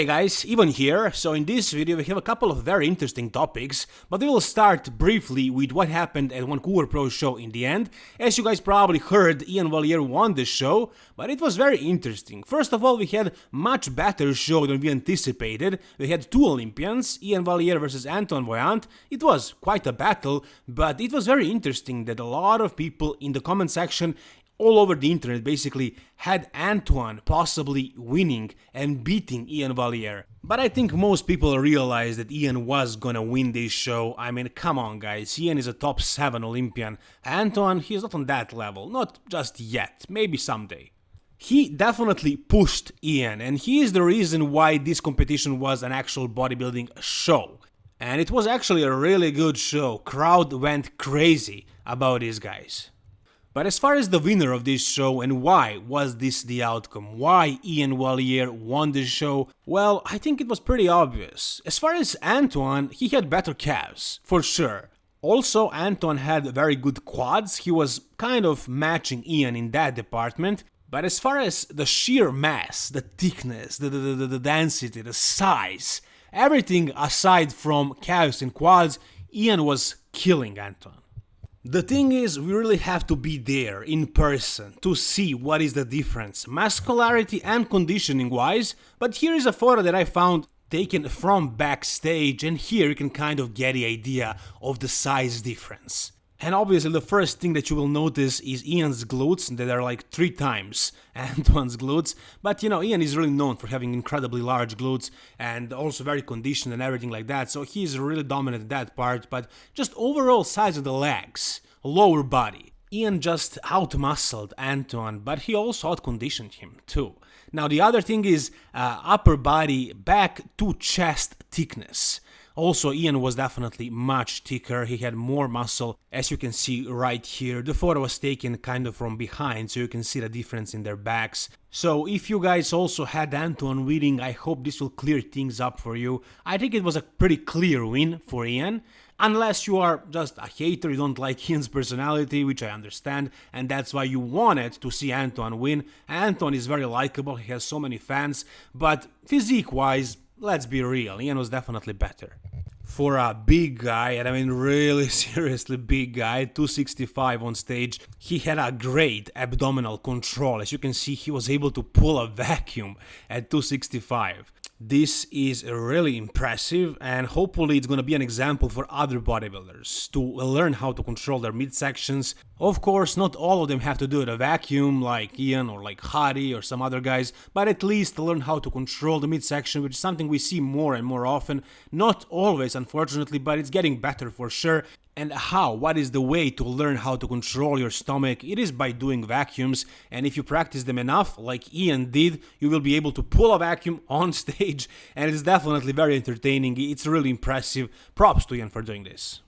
Hey guys, Ivan here. So in this video we have a couple of very interesting topics, but we will start briefly with what happened at Vancouver Pro Show in the end. As you guys probably heard, Ian Valliere won the show, but it was very interesting. First of all, we had much better show than we anticipated. We had two Olympians, Ian Valliere versus Anton Vaillant. It was quite a battle, but it was very interesting that a lot of people in the comment section all over the internet basically had Antoine possibly winning and beating Ian Valliere. But I think most people realized that Ian was gonna win this show. I mean, come on guys, Ian is a top 7 Olympian. Antoine, he's not on that level, not just yet, maybe someday. He definitely pushed Ian and he is the reason why this competition was an actual bodybuilding show. And it was actually a really good show, crowd went crazy about these guys. But as far as the winner of this show and why was this the outcome, why Ian Valliere won this show, well, I think it was pretty obvious. As far as Antoine, he had better calves, for sure. Also, Anton had very good quads, he was kind of matching Ian in that department, but as far as the sheer mass, the thickness, the, the, the, the density, the size, everything aside from calves and quads, Ian was killing Antoine. The thing is, we really have to be there in person to see what is the difference, muscularity and conditioning wise, but here is a photo that I found taken from backstage and here you can kind of get the idea of the size difference. And obviously the first thing that you will notice is Ian's glutes that are like three times Antoine's glutes. But you know, Ian is really known for having incredibly large glutes and also very conditioned and everything like that. So he's really dominant in that part. But just overall size of the legs, lower body. Ian just outmuscled Antoine, but he also outconditioned him too. Now the other thing is uh, upper body back to chest thickness. Also, Ian was definitely much thicker, he had more muscle, as you can see right here. The photo was taken kind of from behind, so you can see the difference in their backs. So if you guys also had Anton winning, I hope this will clear things up for you. I think it was a pretty clear win for Ian. Unless you are just a hater, you don't like Ian's personality, which I understand, and that's why you wanted to see Anton win. Anton is very likable, he has so many fans, but physique-wise, let's be real, Ian was definitely better. For a big guy, and I mean really seriously big guy, 265 on stage, he had a great abdominal control. As you can see, he was able to pull a vacuum at 265. This is really impressive and hopefully it's gonna be an example for other bodybuilders to learn how to control their midsections. Of course, not all of them have to do it a vacuum like Ian or like Hadi or some other guys, but at least learn how to control the midsection, which is something we see more and more often. Not always, unfortunately, but it's getting better for sure. And how? What is the way to learn how to control your stomach? It is by doing vacuums, and if you practice them enough, like Ian did, you will be able to pull a vacuum on stage, and it's definitely very entertaining. It's really impressive. Props to Ian for doing this.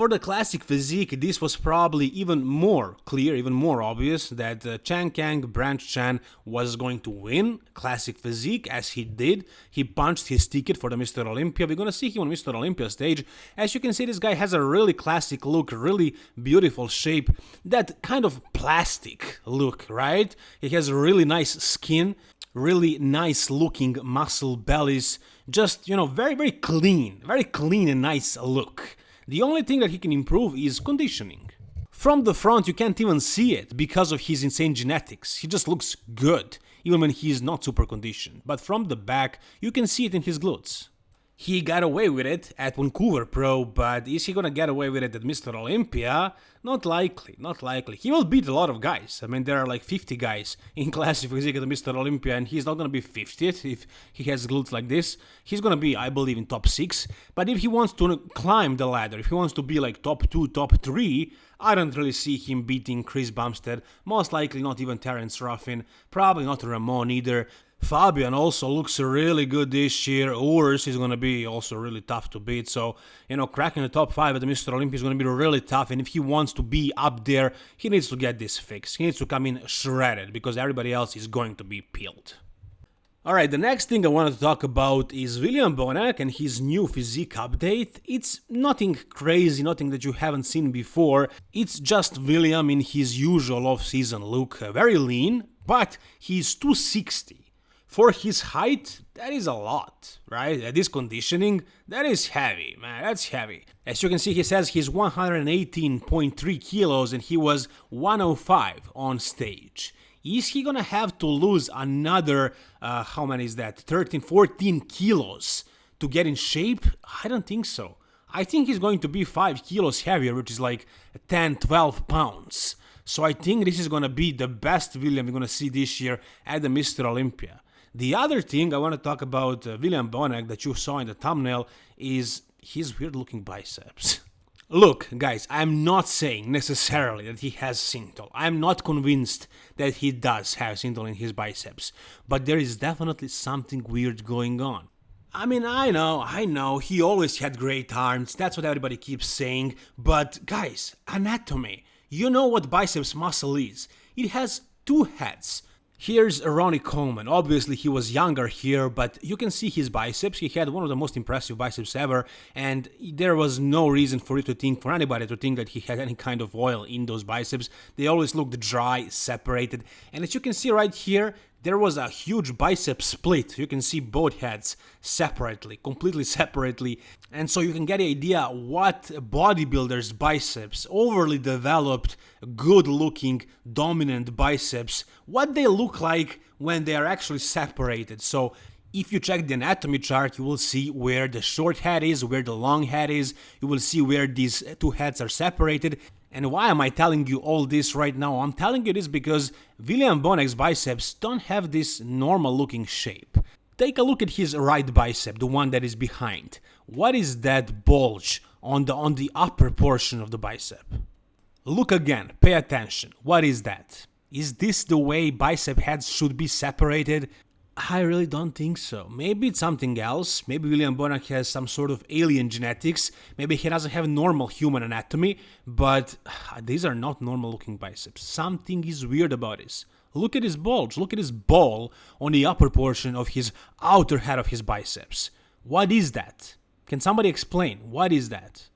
For the classic physique, this was probably even more clear, even more obvious that uh, Chang Kang Branch Chan was going to win classic physique as he did. He punched his ticket for the Mr. Olympia. We're gonna see him on Mr. Olympia stage. As you can see, this guy has a really classic look, really beautiful shape, that kind of plastic look, right? He has a really nice skin, really nice looking muscle bellies, just, you know, very, very clean, very clean and nice look. The only thing that he can improve is conditioning. From the front you can't even see it because of his insane genetics, he just looks good, even when he is not super conditioned, but from the back you can see it in his glutes. He got away with it at Vancouver Pro, but is he gonna get away with it at Mr. Olympia? Not likely, not likely. He will beat a lot of guys. I mean, there are like 50 guys in classic physique at Mr. Olympia, and he's not gonna be 50th if he has glutes like this. He's gonna be, I believe, in top 6. But if he wants to climb the ladder, if he wants to be like top 2, top 3, I don't really see him beating Chris Bumstead, most likely not even Terrence Ruffin, probably not Ramon either. Fabian also looks really good this year. Urs is going to be also really tough to beat. So, you know, cracking the top 5 at the Mr. Olympia is going to be really tough. And if he wants to be up there, he needs to get this fixed. He needs to come in shredded because everybody else is going to be peeled. Alright, the next thing I wanted to talk about is William Bonac and his new physique update. It's nothing crazy, nothing that you haven't seen before. It's just William in his usual off-season look, uh, very lean, but he's 260 For his height, that is a lot, right? This conditioning, that is heavy, man, that's heavy. As you can see, he says he's 118.3 kilos and he was 105 on stage. Is he gonna have to lose another, uh, how many is that, 13, 14 kilos to get in shape? I don't think so. I think he's going to be 5 kilos heavier, which is like 10, 12 pounds. So I think this is gonna be the best William we're gonna see this year at the Mr. Olympia. The other thing I want to talk about uh, William Bonac that you saw in the thumbnail is his weird looking biceps. Look, guys, I'm not saying necessarily that he has synthol. I'm not convinced that he does have synthol in his biceps, but there is definitely something weird going on. I mean, I know, I know, he always had great arms, that's what everybody keeps saying, but guys, anatomy. You know what biceps muscle is. It has two heads, Here's Ronnie Coleman. Obviously, he was younger here, but you can see his biceps. He had one of the most impressive biceps ever, and there was no reason for you to think, for anybody to think that he had any kind of oil in those biceps. They always looked dry, separated, and as you can see right here, there was a huge bicep split. You can see both heads separately, completely separately. And so you can get the idea what bodybuilders' biceps, overly developed, good looking, dominant biceps, what they look like when they are actually separated. So if you check the anatomy chart, you will see where the short head is, where the long head is, you will see where these two heads are separated, and why am I telling you all this right now? I'm telling you this because William Bonac's biceps don't have this normal looking shape. Take a look at his right bicep, the one that is behind. What is that bulge on the on the upper portion of the bicep? Look again, pay attention. What is that? Is this the way bicep heads should be separated? I really don't think so. Maybe it's something else. Maybe William Bonac has some sort of alien genetics. Maybe he doesn't have normal human anatomy. But uh, these are not normal looking biceps. Something is weird about this. Look at his bulge. Look at his ball on the upper portion of his outer head of his biceps. What is that? Can somebody explain? What is that?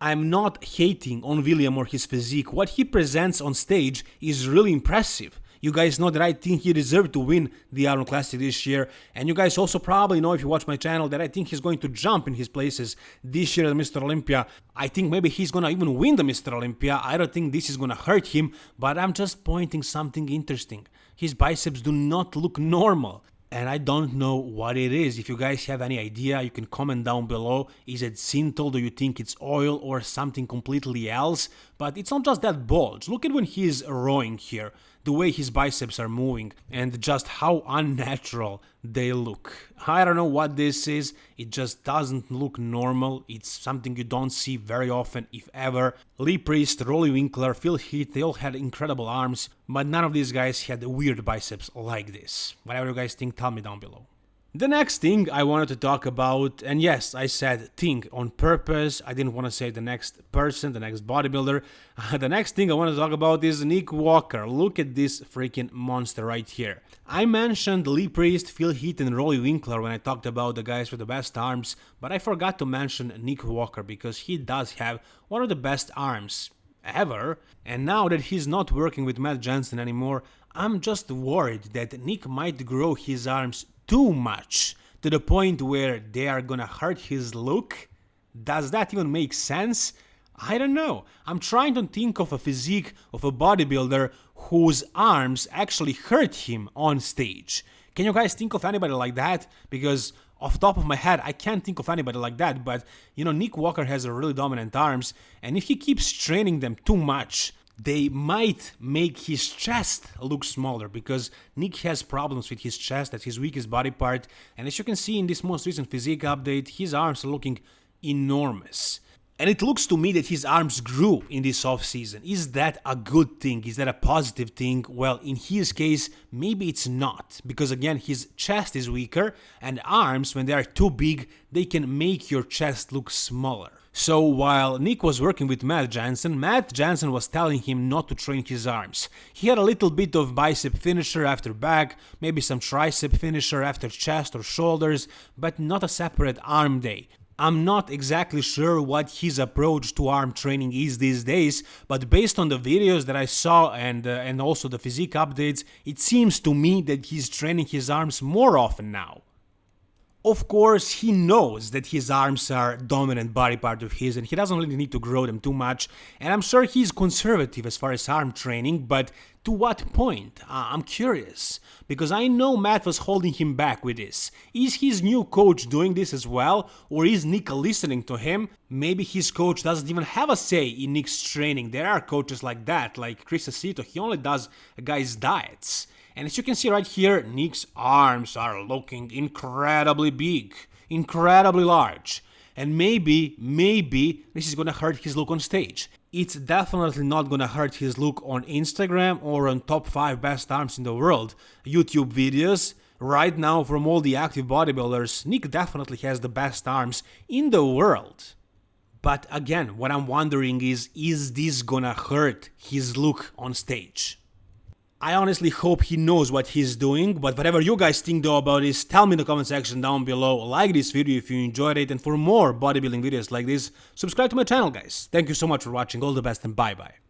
I'm not hating on William or his physique. What he presents on stage is really impressive. You guys know that I think he deserved to win the Arnold Classic this year. And you guys also probably know if you watch my channel that I think he's going to jump in his places this year at Mr. Olympia. I think maybe he's gonna even win the Mr. Olympia. I don't think this is gonna hurt him, but I'm just pointing something interesting. His biceps do not look normal and I don't know what it is. If you guys have any idea, you can comment down below. Is it synthol? Do you think it's oil or something completely else? But it's not just that bulge. Look at when he's rowing here the way his biceps are moving and just how unnatural they look. I don't know what this is, it just doesn't look normal, it's something you don't see very often if ever. Lee Priest, Roelly Winklaar, Phil Heath, they all had incredible arms, but none of these guys had weird biceps like this. Whatever you guys think, tell me down below. The next thing I wanted to talk about, and yes, I said thing on purpose, I didn't want to say the next person, the next bodybuilder. the next thing I want to talk about is Nick Walker. Look at this freaking monster right here. I mentioned Lee Priest, Phil Heath, and Roelly Winklaar when I talked about the guys with the best arms, but I forgot to mention Nick Walker because he does have one of the best arms ever. And now that he's not working with Matt Jansen anymore, I'm just worried that Nick might grow his arms too much to the point where they are gonna hurt his look? Does that even make sense? I don't know. I'm trying to think of a physique of a bodybuilder whose arms actually hurt him on stage. Can you guys think of anybody like that? Because off top of my head, I can't think of anybody like that, but you know, Nick Walker has really dominant arms, and if he keeps training them too much, they might make his chest look smaller because Nick has problems with his chest, that's his weakest body part, and as you can see in this most recent physique update, his arms are looking enormous. And it looks to me that his arms grew in this off-season. Is that a good thing? Is that a positive thing? Well, in his case, maybe it's not. Because again, his chest is weaker, and arms, when they are too big, they can make your chest look smaller. So while Nick was working with Matt Jansen, Matt Jansen was telling him not to train his arms. He had a little bit of bicep finisher after back, maybe some tricep finisher after chest or shoulders, but not a separate arm day. I'm not exactly sure what his approach to arm training is these days, but based on the videos that I saw and uh, and also the physique updates, it seems to me that he's training his arms more often now. Of course, he knows that his arms are dominant body part of his and he doesn't really need to grow them too much, and I'm sure he's conservative as far as arm training, but to what point? Uh, I'm curious, because I know Matt was holding him back with this. Is his new coach doing this as well, or is Nick listening to him? Maybe his coach doesn't even have a say in Nick's training. There are coaches like that, like Chris Aceto, he only does a guy's diets. And as you can see right here, Nick's arms are looking incredibly big, incredibly large. And maybe, maybe this is gonna hurt his look on stage. It's definitely not gonna hurt his look on Instagram or on top 5 best arms in the world YouTube videos. Right now, from all the active bodybuilders, Nick definitely has the best arms in the world. But again, what I'm wondering is, is this gonna hurt his look on stage? I honestly hope he knows what he's doing, but whatever you guys think though about this, tell me in the comment section down below, like this video if you enjoyed it, and for more bodybuilding videos like this, subscribe to my channel guys. Thank you so much for watching, all the best and bye bye.